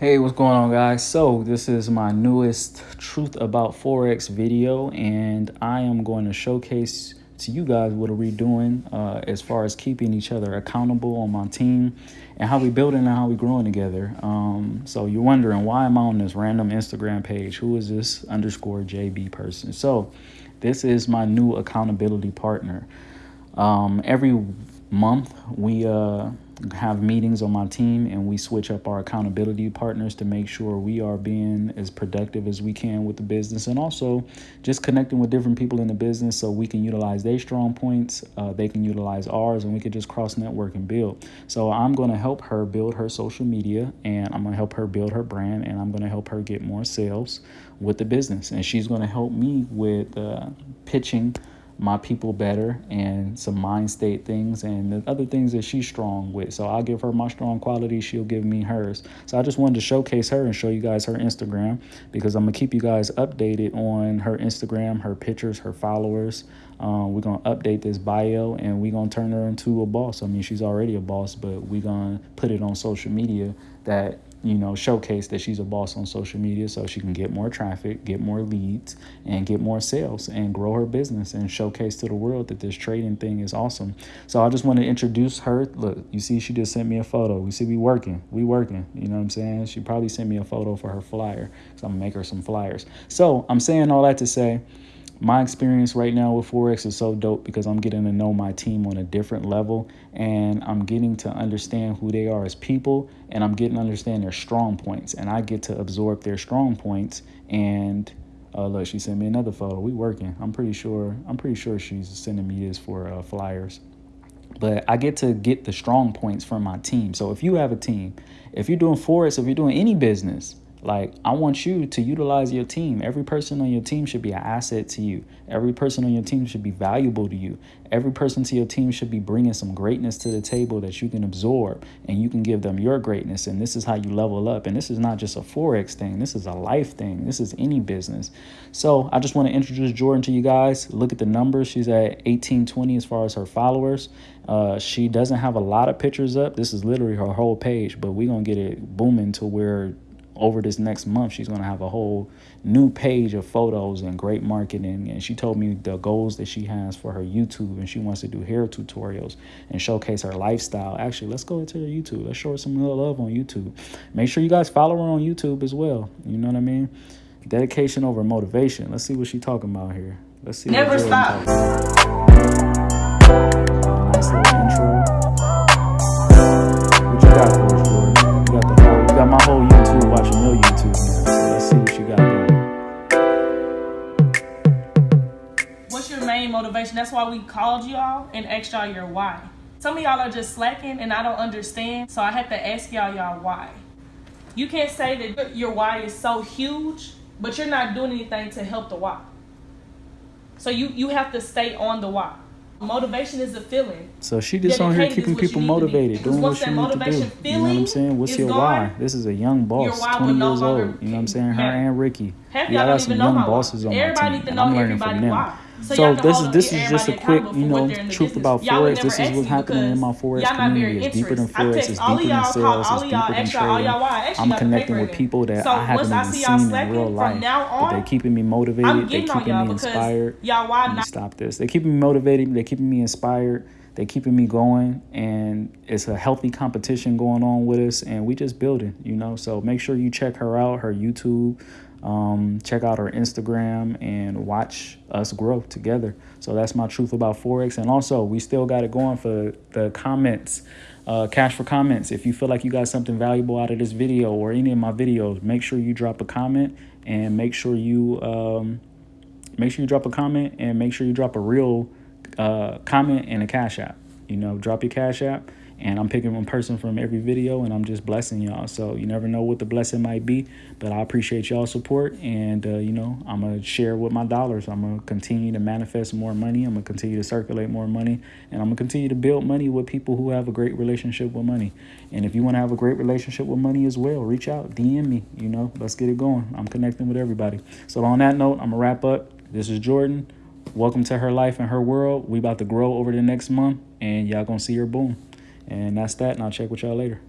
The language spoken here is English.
Hey, what's going on, guys? So, this is my newest Truth About Forex video, and I am going to showcase to you guys what are we doing uh, as far as keeping each other accountable on my team and how we building and how we growing together. Um, so, you're wondering why am I on this random Instagram page? Who is this underscore JB person? So, this is my new accountability partner. Um, every month, we uh, have meetings on my team and we switch up our accountability partners to make sure we are being as productive as we can with the business and also just connecting with different people in the business so we can utilize their strong points uh, they can utilize ours and we can just cross network and build. So i'm going to help her build her social media and i'm going to help her build her brand and i'm going to help her get more sales with the business. And she's going to help me with uh, pitching my people better and some mind state things and the other things that she's strong with. So I'll give her my strong qualities, she'll give me hers. So I just wanted to showcase her and show you guys her Instagram because I'm gonna keep you guys updated on her Instagram, her pictures, her followers. Um, we're gonna update this bio and we're gonna turn her into a boss. I mean, she's already a boss, but we're gonna put it on social media that you know, showcase that she's a boss on social media so she can get more traffic, get more leads, and get more sales and grow her business and showcase to the world that this trading thing is awesome. So I just want to introduce her. Look, you see, she just sent me a photo. We see we working. We working. You know what I'm saying? She probably sent me a photo for her flyer. So I'm to make her some flyers. So I'm saying all that to say, my experience right now with Forex is so dope because I'm getting to know my team on a different level and I'm getting to understand who they are as people and I'm getting to understand their strong points and I get to absorb their strong points and uh, look, she sent me another photo. We working. I'm pretty sure. I'm pretty sure she's sending me this for uh, flyers. But I get to get the strong points from my team. So if you have a team, if you're doing Forex, if you're doing any business, like, I want you to utilize your team. Every person on your team should be an asset to you. Every person on your team should be valuable to you. Every person to your team should be bringing some greatness to the table that you can absorb and you can give them your greatness. And this is how you level up. And this is not just a Forex thing, this is a life thing. This is any business. So, I just want to introduce Jordan to you guys. Look at the numbers. She's at 1820 as far as her followers. Uh, she doesn't have a lot of pictures up. This is literally her whole page, but we're going to get it booming to where over this next month, she's going to have a whole new page of photos and great marketing. And she told me the goals that she has for her YouTube and she wants to do hair tutorials and showcase her lifestyle. Actually, let's go into her YouTube. Let's show her some love on YouTube. Make sure you guys follow her on YouTube as well. You know what I mean? Dedication over motivation. Let's see what she's talking about here. Let's see. Never stop. What's your main motivation? That's why we called y'all and asked y'all your why. Some of y'all are just slacking and I don't understand. So I had to ask y'all y'all why. You can't say that your why is so huge, but you're not doing anything to help the why. So you, you have to stay on the why. Motivation is a feeling. So she just on here keeping people motivated, doing what she needs to do. You know what I'm saying? What's your gone, why? This is a young boss, 20 no years old. You know what I'm saying? Her and Ricky. Half I got some young bosses on everybody my team. I'm learning from them. Why. So, so this is this is just a quick, you know, truth about forex. This is what's happening in my forex community. It's deeper than forex. It's deeper than sales. It's deeper than trading. I'm connecting with people that I haven't even seen in real life, but they're keeping me motivated. They're keeping me inspired. Let me stop this. They're keeping me motivated. They're keeping me inspired. They're keeping me going, and it's a healthy competition going on with us, and we just building, you know. So make sure you check her out, her YouTube. Um, check out our Instagram and watch us grow together. So that's my truth about Forex. And also, we still got it going for the comments, uh, cash for comments. If you feel like you got something valuable out of this video or any of my videos, make sure you drop a comment and make sure you um, make sure you drop a comment and make sure you drop a real uh, comment and a cash app. You know, drop your cash app and I'm picking one person from every video and I'm just blessing y'all. So you never know what the blessing might be, but I appreciate y'all support and uh, you know, I'm going to share with my dollars. I'm going to continue to manifest more money. I'm going to continue to circulate more money and I'm going to continue to build money with people who have a great relationship with money. And if you want to have a great relationship with money as well, reach out, DM me, you know, let's get it going. I'm connecting with everybody. So on that note, I'm going to wrap up. This is Jordan. Welcome to her life and her world. We about to grow over the next month and y'all to see her boom. And that's that, and I'll check with y'all later.